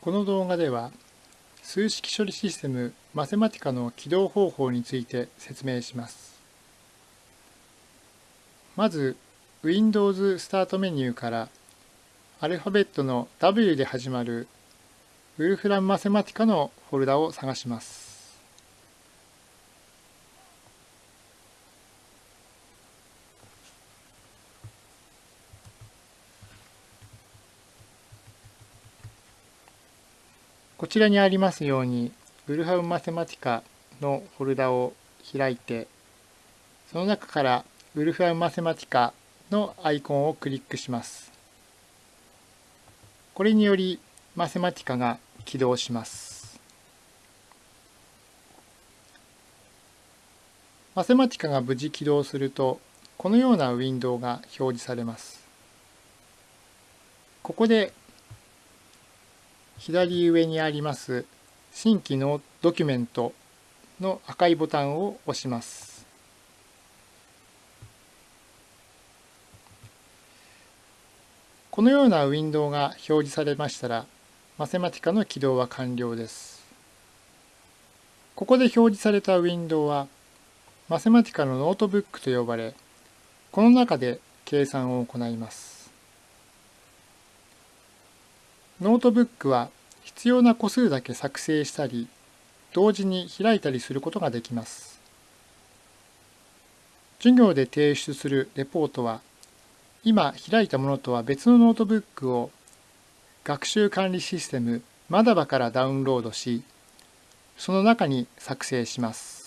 この動画では数式処理システムマセマティカの起動方法について説明します。まず Windows スタートメニューからアルファベットの W で始まるウルフラムマセマティカのフォルダを探します。こちらにありますように、ウルハウマセマティカのフォルダを開いて、その中からウルフハウマセマティカのアイコンをクリックします。これによりマセマティカが起動します。マセマティカが無事起動すると、このようなウィンドウが表示されます。ここで左上にあります新規のドキュメントの赤いボタンを押します。このようなウィンドウが表示されましたら、 Mathematica の起動は完了です。ここで表示されたウィンドウは、 Mathematica のノートブックと呼ばれ、この中で計算を行います。ノートブックは必要な個数だけ作成したり、同時に開いたりすることができます。授業で提出するレポートは、今開いたものとは別のノートブックを学習管理システム manaba からダウンロードし、その中に作成します。